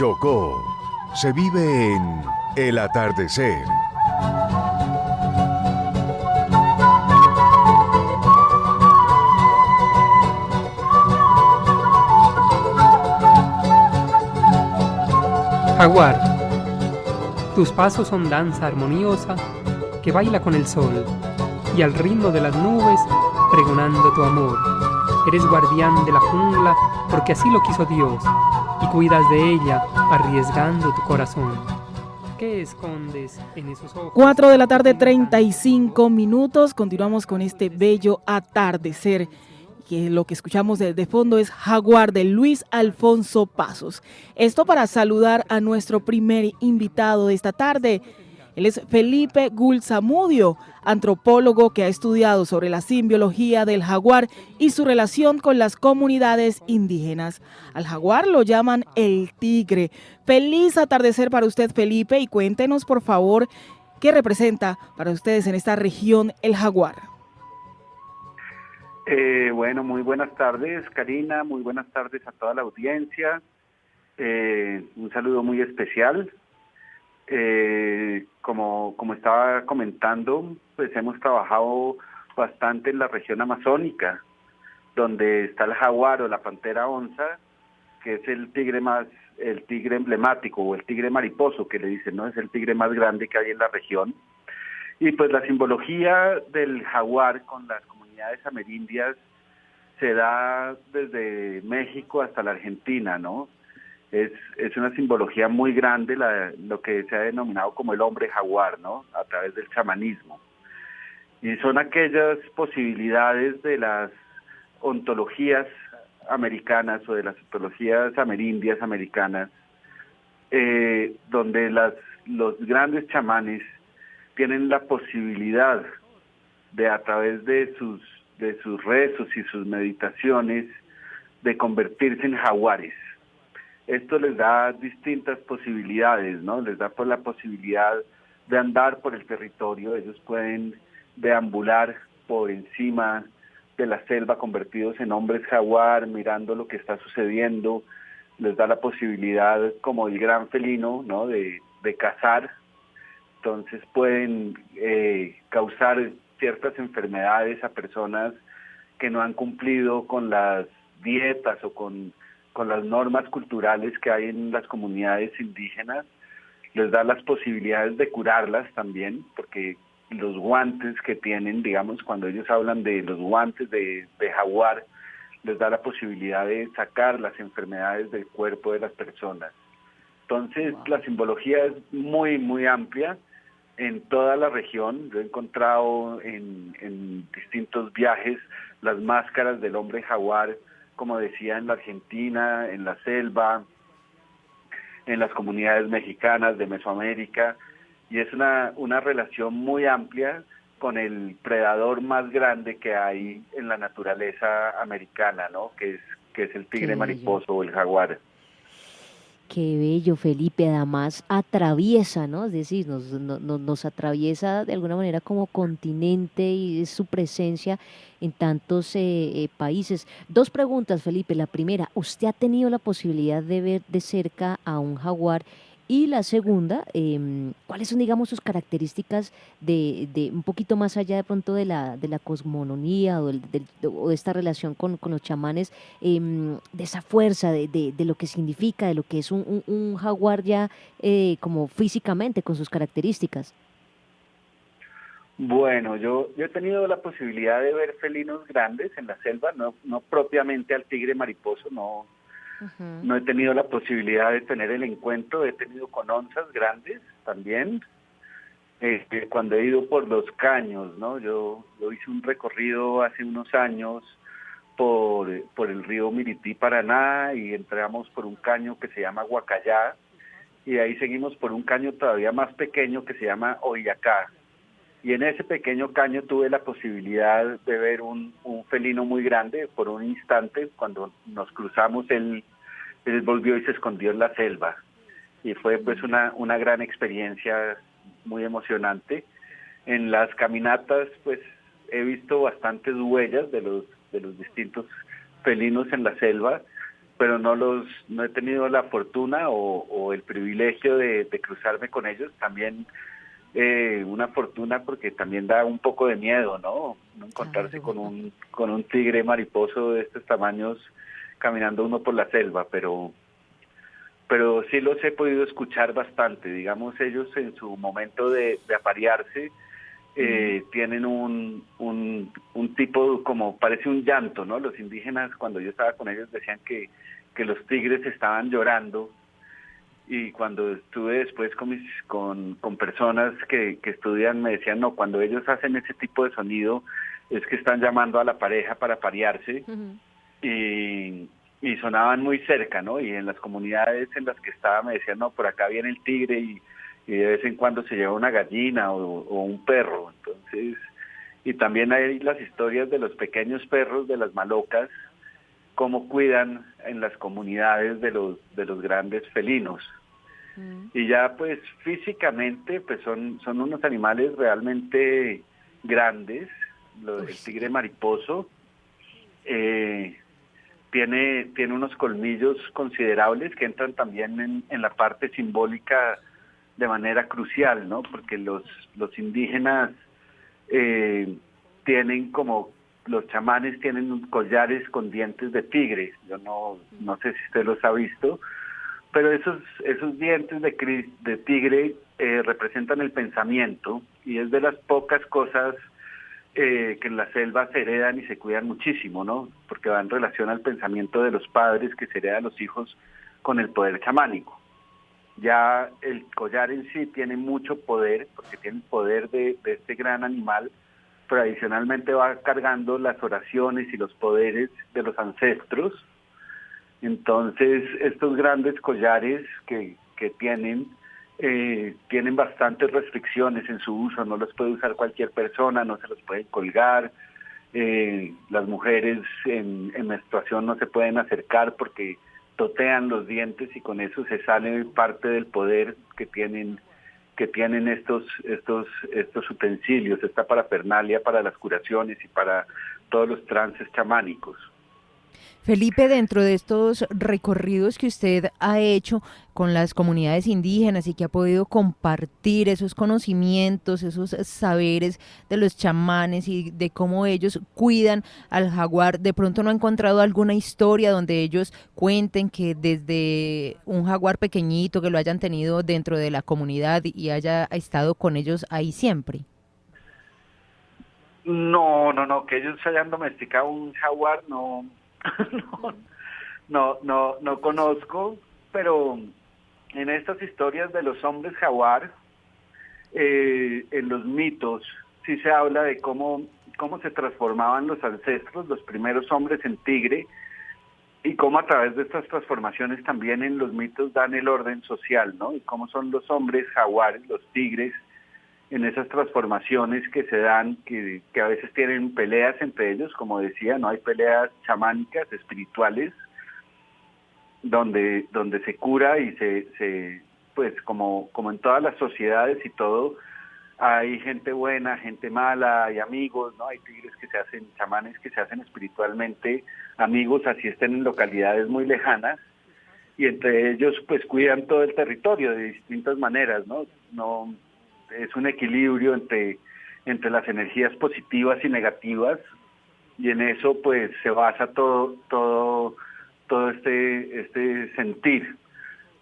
Chocó se vive en El Atardecer. Jaguar, tus pasos son danza armoniosa que baila con el sol y al ritmo de las nubes pregonando tu amor. Eres guardián de la jungla porque así lo quiso Dios cuidas de ella arriesgando tu corazón. ¿Qué escondes en esos ojos? 4 de la tarde, 35 minutos. Continuamos con este bello atardecer que lo que escuchamos de, de, fondo es Jaguar de Luis Alfonso Pasos. Esto para saludar a nuestro primer invitado de esta tarde. Él es Felipe Gulzamudio, antropólogo que ha estudiado sobre la simbiología del jaguar y su relación con las comunidades indígenas. Al jaguar lo llaman el tigre. Feliz atardecer para usted, Felipe, y cuéntenos, por favor, qué representa para ustedes en esta región el jaguar. Eh, bueno, muy buenas tardes, Karina, muy buenas tardes a toda la audiencia. Eh, un saludo muy especial. Eh, como, como estaba comentando, pues hemos trabajado bastante en la región amazónica, donde está el jaguar o la pantera onza, que es el tigre más, el tigre emblemático o el tigre mariposo, que le dicen, ¿no? Es el tigre más grande que hay en la región. Y pues la simbología del jaguar con las comunidades amerindias se da desde México hasta la Argentina, ¿no? Es, es una simbología muy grande la, lo que se ha denominado como el hombre jaguar, ¿no? A través del chamanismo. Y son aquellas posibilidades de las ontologías americanas o de las ontologías amerindias americanas, eh, donde las, los grandes chamanes tienen la posibilidad de a través de sus de sus rezos y sus meditaciones de convertirse en jaguares. Esto les da distintas posibilidades, ¿no? Les da por la posibilidad de andar por el territorio, ellos pueden deambular por encima de la selva convertidos en hombres jaguar, mirando lo que está sucediendo, les da la posibilidad como el gran felino, ¿no? De, de cazar, entonces pueden eh, causar ciertas enfermedades a personas que no han cumplido con las dietas o con, con las normas culturales que hay en las comunidades indígenas, les da las posibilidades de curarlas también, porque los guantes que tienen, digamos, cuando ellos hablan de los guantes de, de jaguar, les da la posibilidad de sacar las enfermedades del cuerpo de las personas. Entonces, la simbología es muy, muy amplia en toda la región. Yo he encontrado en, en, distintos viajes las máscaras del hombre jaguar, como decía, en la Argentina, en la selva, en las comunidades mexicanas de Mesoamérica, y es una, una relación muy amplia con el predador más grande que hay en la naturaleza americana, ¿no? que es, que es el tigre mariposo o el jaguar. Qué bello, Felipe. Además, atraviesa, ¿no? Es decir, nos, nos, nos atraviesa de alguna manera como continente y su presencia en tantos eh, eh, países. Dos preguntas, Felipe. La primera, ¿usted ha tenido la posibilidad de ver de cerca a un jaguar? Y la segunda, eh, ¿cuáles son, digamos, sus características de, de, un poquito más allá de pronto de la, de la cosmononía o, del, de esta relación con, con los chamanes, eh, de esa fuerza, de, de, lo que significa, de lo que es un, jaguar ya eh, como físicamente, con sus características? Bueno, yo, yo he tenido la posibilidad de ver felinos grandes en la selva, no propiamente al tigre mariposo, no, No he tenido la posibilidad de tener el encuentro, he tenido con onzas grandes también, eh, cuando he ido por los caños, ¿no? Yo, yo hice un recorrido hace unos años por, por el río Mirití, Paraná, y entramos por un caño que se llama Huacayá, y ahí seguimos por un caño todavía más pequeño que se llama Oyacá. Y en ese pequeño caño tuve la posibilidad de ver un, un felino muy grande por un instante, cuando nos cruzamos él, él volvió y se escondió en la selva. Y fue pues una, una gran experiencia muy emocionante. En las caminatas pues he visto bastantes huellas de los, de los distintos felinos en la selva pero no los no he tenido la fortuna o, el privilegio de, cruzarme con ellos. También eh, una fortuna porque también da un poco de miedo, no encontrarse con un con un tigre mariposo de estos tamaños caminando uno por la selva, pero pero sí los he podido escuchar bastante. Digamos, ellos en su momento de, aparearse eh, tienen un, un, un, tipo como parece un llanto, ¿no? Los indígenas cuando yo estaba con ellos decían que, que los tigres estaban llorando y cuando estuve después con, mis, con, con personas que, que estudian me decían, no, cuando ellos hacen ese tipo de sonido es que están llamando a la pareja para parearse y y sonaban muy cerca, ¿no? Y en las comunidades en las que estaba me decían, no, por acá viene el tigre y, de vez en cuando se lleva una gallina o, un perro. Entonces, y también hay las historias de los pequeños perros de las malocas, cómo cuidan en las comunidades de los, de los grandes felinos. Mm. Y ya pues físicamente pues son, son unos animales realmente grandes, el tigre mariposo. Eh, tiene, tiene unos colmillos considerables que entran también en, la parte simbólica de manera crucial, ¿no? Porque los, los indígenas eh, tienen como, los chamanes tienen collares con dientes de tigre, yo no, no sé si usted los ha visto, pero esos, esos dientes de, de tigre eh, representan el pensamiento y es de las pocas cosas eh, que en la selva se heredan y se cuidan muchísimo, ¿no? Porque va en relación al pensamiento de los padres que se hereda a los hijos con el poder chamánico. Ya el collar en sí tiene mucho poder, porque tiene el poder de, este gran animal, pero adicionalmente va cargando las oraciones y los poderes de los ancestros. Entonces, estos grandes collares que, que tienen eh, tienen bastantes restricciones en su uso, no los puede usar cualquier persona, no se los puede colgar, eh, las mujeres en, menstruación no se pueden acercar porque totean los dientes y con eso se sale parte del poder que tienen que tienen estos estos estos utensilios, esta parafernalia para las curaciones y para todos los trances chamánicos. Felipe, dentro de estos recorridos que usted ha hecho con las comunidades indígenas y que ha podido compartir esos conocimientos, esos saberes de los chamanes y de cómo ellos cuidan al jaguar, ¿de pronto no ha encontrado alguna historia donde ellos cuenten que desde un jaguar pequeñito que lo hayan tenido dentro de la comunidad y haya estado con ellos ahí siempre? No, no, no, que ellos hayan domesticado un jaguar, no, no, no, no, conozco, pero en estas historias de los hombres jaguar, eh, en los mitos, sí se habla de cómo, cómo se transformaban los ancestros, los primeros hombres en tigre, y cómo a través de estas transformaciones también en los mitos dan el orden social, ¿no? Y cómo son los hombres jaguares, los tigres, en esas transformaciones que se dan, que, a veces tienen peleas entre ellos, como decía, no hay peleas chamánicas, espirituales, donde, donde se cura y se, se, pues como, como en todas las sociedades y todo, hay gente buena, gente mala, hay amigos, ¿no? Hay tigres que se hacen, chamanes que se hacen espiritualmente amigos, así estén en localidades muy lejanas, y entre ellos pues cuidan todo el territorio de distintas maneras, ¿no? No, es un equilibrio entre, entre las energías positivas y negativas y en eso pues se basa todo, todo, todo este, este sentir.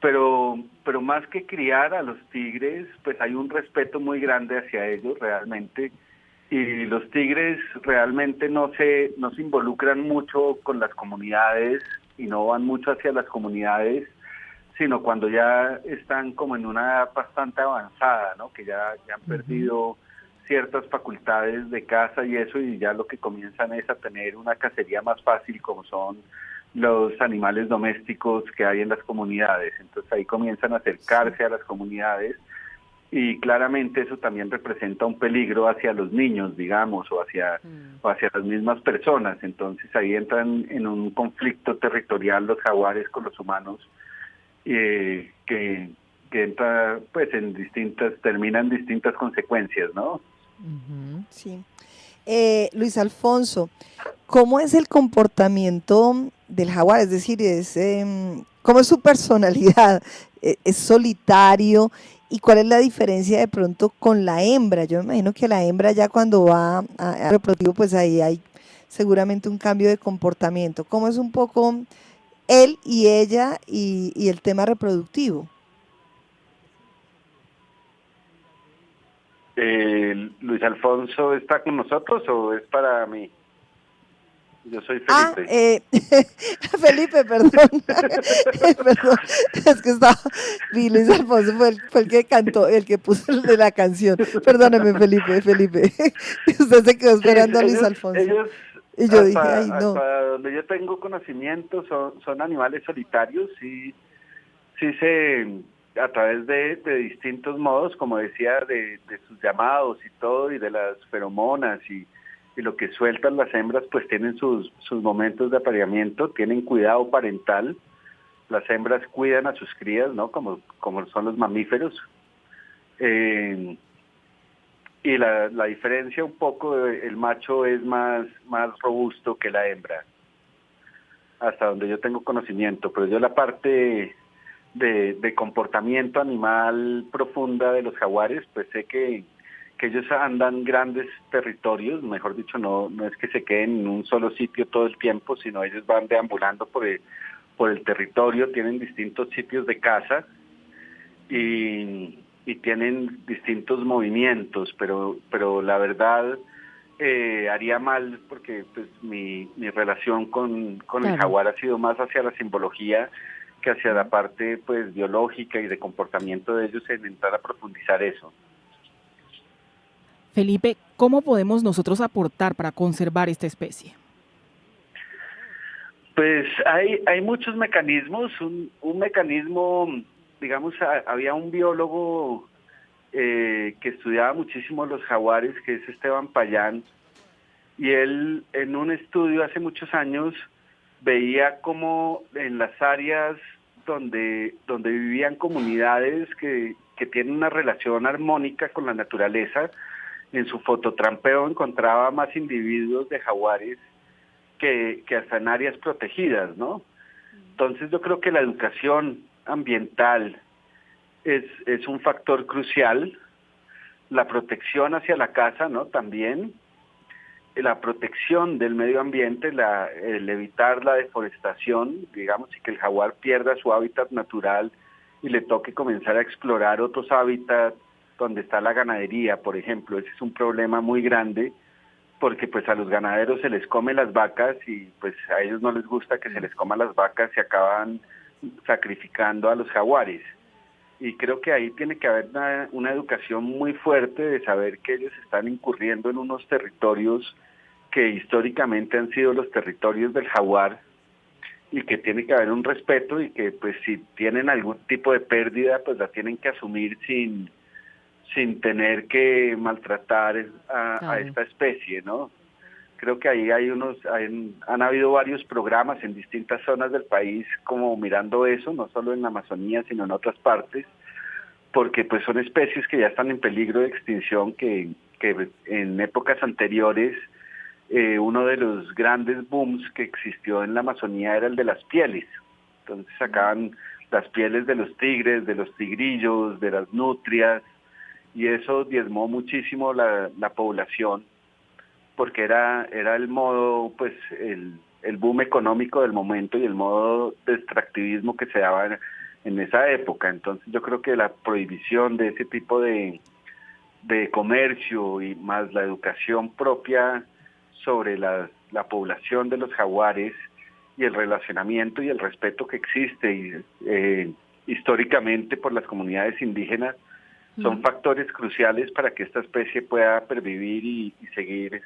Pero, pero más que criar a los tigres, pues hay un respeto muy grande hacia ellos realmente y los tigres realmente no se, no se involucran mucho con las comunidades y no van mucho hacia las comunidades sino cuando ya están como en una edad bastante avanzada, ¿no? Que ya, ya han perdido ciertas facultades de caza y eso, y ya lo que comienzan es a tener una cacería más fácil, como son los animales domésticos que hay en las comunidades. Entonces ahí comienzan a acercarse a las comunidades y claramente eso también representa un peligro hacia los niños, digamos, o hacia, mm. o hacia las mismas personas. Entonces ahí entran en un conflicto territorial los jaguares con los humanos eh, que, entra pues en distintas, terminan distintas consecuencias, ¿no? Sí. Eh, Luis Alfonso, ¿cómo es el comportamiento del jaguar, es decir, es em, cómo es su personalidad, e, es solitario y cuál es la diferencia de pronto con la hembra. Yo me imagino que la hembra ya cuando va a, reproductivo, pues ahí hay seguramente un cambio de comportamiento. ¿Cómo es un poco él y ella y, y el tema reproductivo? Eh, Luis Alfonso está con nosotros o es para mí? Yo soy Felipe. Ah, eh, Felipe, perdón. perdón. Es que estaba. Luis Alfonso fue el, fue el, que cantó, el que puso el de la canción. Perdóneme, Felipe, Felipe. Usted se quedó esperando a Luis Alfonso. Y yo dije, ay, no. Hasta donde yo tengo conocimiento son, son animales solitarios y sí se a través de, de, distintos modos, como decía, de, de, sus llamados y todo, y de las feromonas y, y, lo que sueltan las hembras, pues tienen sus, sus momentos de apareamiento, tienen cuidado parental, las hembras cuidan a sus crías, ¿no? Como, como son los mamíferos. Eh, y la, la diferencia un poco, el macho es más, más robusto que la hembra, hasta donde yo tengo conocimiento, pero yo la parte de, comportamiento animal profunda de los jaguares, pues sé que, que ellos andan grandes territorios, mejor dicho, no, no es que se queden en un solo sitio todo el tiempo, sino ellos van deambulando por el, por el territorio, tienen distintos sitios de caza y, y tienen distintos movimientos, pero, pero la verdad eh, haría mal porque pues mi, mi relación con, con el jaguar ha sido más hacia la simbología hacia la parte pues biológica y de comportamiento de ellos en entrar a profundizar eso. Felipe, ¿cómo podemos nosotros aportar para conservar esta especie? Pues hay, hay muchos mecanismos. Un, un mecanismo, digamos, había un biólogo eh, que estudiaba muchísimo los jaguares, que es Esteban Payán, y él en un estudio hace muchos años veía como en las áreas donde, donde vivían comunidades que, que tienen una relación armónica con la naturaleza. En su fototrampeo encontraba más individuos de jaguares que, que hasta en áreas protegidas, ¿no? Entonces yo creo que la educación ambiental es, es un factor crucial, la protección hacia la casa, ¿no? También, la protección del medio ambiente, la, el evitar la deforestación, digamos, y que el jaguar pierda su hábitat natural y le toque comenzar a explorar otros hábitats donde está la ganadería, por ejemplo, ese es un problema muy grande porque pues a los ganaderos se les come las vacas y pues a ellos no les gusta que se les coman las vacas y acaban sacrificando a los jaguares. Y creo que ahí tiene que haber una, una educación muy fuerte de saber que ellos están incurriendo en unos territorios que históricamente han sido los territorios del jaguar y que tiene que haber un respeto y que pues si tienen algún tipo de pérdida pues la tienen que asumir sin sin tener que maltratar a, esta especie, ¿no? Creo que ahí hay unos, han habido varios programas en distintas zonas del país como mirando eso, no solo en la Amazonía, sino en otras partes, porque pues son especies que ya están en peligro de extinción, que, que en épocas anteriores eh, uno de los grandes booms que existió en la Amazonía era el de las pieles. Entonces sacaban las pieles de los tigres, de los tigrillos, de las nutrias, y eso diezmó muchísimo la, la población, porque era, era el modo, pues, el, el boom económico del momento y el modo de extractivismo que se daba en, en esa época. Entonces yo creo que la prohibición de ese tipo de, de comercio y más la educación propia sobre la, población de los jaguares y el relacionamiento y el respeto que existe eh, históricamente por las comunidades indígenas son factores cruciales para que esta especie pueda pervivir y, seguir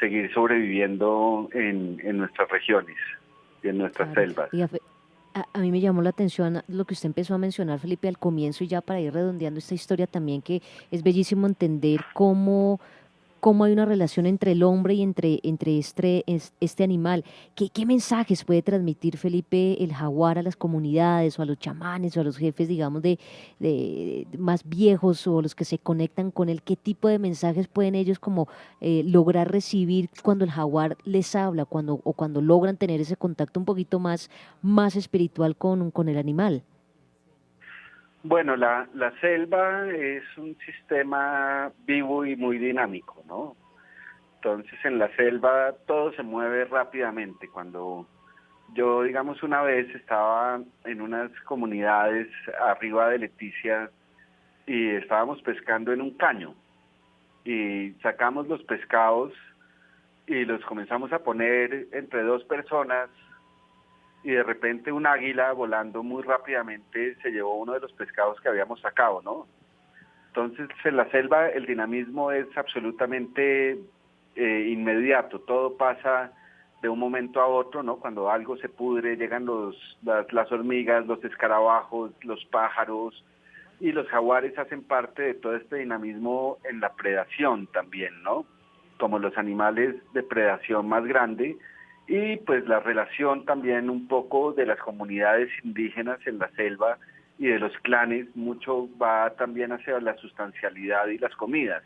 seguir sobreviviendo en, en, nuestras regiones y en nuestras selvas. A, a, mí me llamó la atención lo que usted empezó a mencionar, Felipe, al comienzo y ya para ir redondeando esta historia también, que es bellísimo entender cómo cómo hay una relación entre el hombre y entre, entre este, este animal. ¿Qué, ¿Qué, mensajes puede transmitir Felipe el jaguar a las comunidades o a los chamanes o a los jefes, digamos, de, de más viejos o los que se conectan con él? ¿Qué tipo de mensajes pueden ellos como eh, lograr recibir cuando el jaguar les habla cuando, o cuando logran tener ese contacto un poquito más, más espiritual con, con el animal? Bueno, la, la selva es un sistema vivo y muy dinámico, ¿no? Entonces en la selva todo se mueve rápidamente. Cuando yo, digamos, una vez estaba en unas comunidades arriba de Leticia y estábamos pescando en un caño y sacamos los pescados y los comenzamos a poner entre dos personas y de repente un águila volando muy rápidamente se llevó uno de los pescados que habíamos sacado, ¿no? Entonces en la selva el dinamismo es absolutamente eh, inmediato, todo pasa de un momento a otro, ¿no? Cuando algo se pudre, llegan los, las, las hormigas, los escarabajos, los pájaros, y los jaguares hacen parte de todo este dinamismo en la predación también, ¿no? Como los animales de predación más grande, y pues la relación también un poco de las comunidades indígenas en la selva y de los clanes, mucho va también hacia la sustancialidad y las comidas.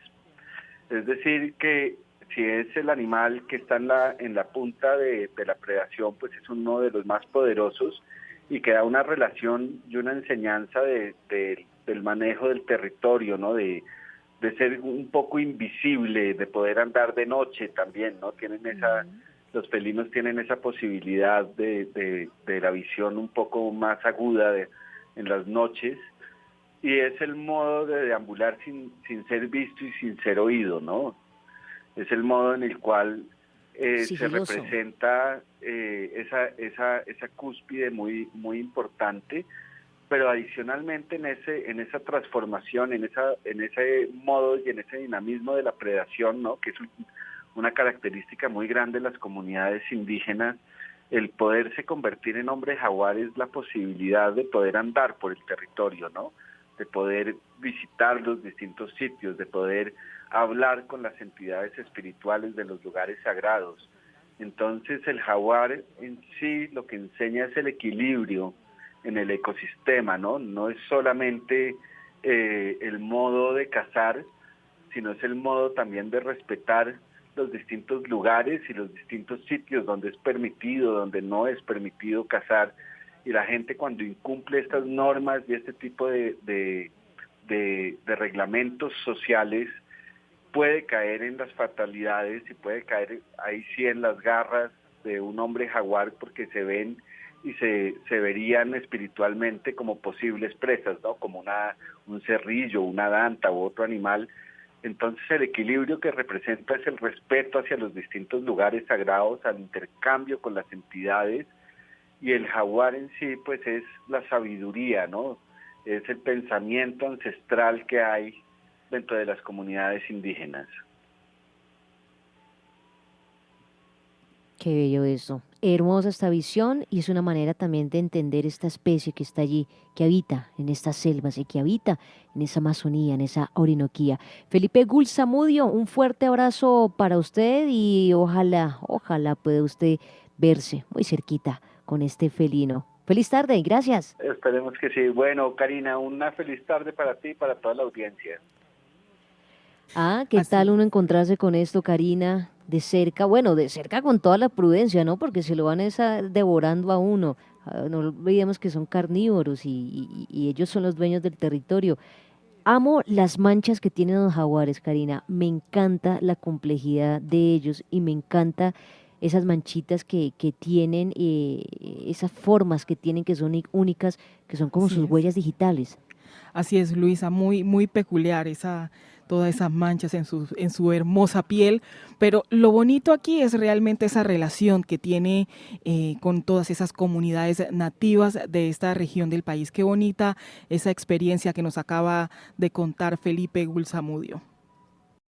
Es decir, que si es el animal que está en la, en la punta de, la predación, pues es uno de los más poderosos y que da una relación y una enseñanza de, del manejo del territorio, ¿no? De, de ser un poco invisible, de poder andar de noche también, ¿no? Tienen esa los felinos tienen esa posibilidad de, de, la visión un poco más aguda de, en las noches y es el modo de deambular sin, sin ser visto y sin ser oído, ¿no? Es el modo en el cual eh, se representa eh, esa, esa, esa cúspide muy, muy importante, pero adicionalmente en ese, en esa transformación, en esa, en ese modo y en ese dinamismo de la predación, ¿no? Que es un, una característica muy grande de las comunidades indígenas, el poderse convertir en hombre jaguar es la posibilidad de poder andar por el territorio, ¿no? De poder visitar los distintos sitios, de poder hablar con las entidades espirituales de los lugares sagrados. Entonces el jaguar en sí lo que enseña es el equilibrio en el ecosistema, ¿no? No es solamente eh, el modo de cazar, sino es el modo también de respetar los distintos lugares y los distintos sitios donde es permitido, donde no es permitido cazar. Y la gente cuando incumple estas normas y este tipo de, de, reglamentos sociales puede caer en las fatalidades y puede caer ahí sí en las garras de un hombre jaguar porque se ven y se, se verían espiritualmente como posibles presas, ¿no? Como una, un cerrillo, una danta u otro animal entonces el equilibrio que representa es el respeto hacia los distintos lugares sagrados, al intercambio con las entidades y el jaguar en sí pues es la sabiduría, ¿no? Es el pensamiento ancestral que hay dentro de las comunidades indígenas. Qué bello eso. Hermosa esta visión y es una manera también de entender esta especie que está allí, que habita en estas selvas y que habita en esa Amazonía, en esa Orinoquía. Felipe Gulsamudio, un fuerte abrazo para usted y ojalá, ojalá pueda usted verse muy cerquita con este felino. Feliz tarde gracias. Esperemos que sí. Bueno, Karina, una feliz tarde para ti y para toda la audiencia. Ah, ¿qué tal uno encontrarse con esto, Karina? de cerca, bueno, de cerca con toda la prudencia, ¿no? Porque se lo van a devorando a uno. Ah, no olvidemos que son carnívoros y, ellos son los dueños del territorio. Amo las manchas que tienen los jaguares, Karina. Me encanta la complejidad de ellos y me encanta esas manchitas que, que tienen, eh, esas formas que tienen que son únicas, que son como sus huellas digitales. Así es, Luisa, muy, muy peculiar esa, todas esas manchas en su, en su hermosa piel, pero lo bonito aquí es realmente esa relación que tiene eh, con todas esas comunidades nativas de esta región del país. Qué bonita esa experiencia que nos acaba de contar Felipe Gulsamudio.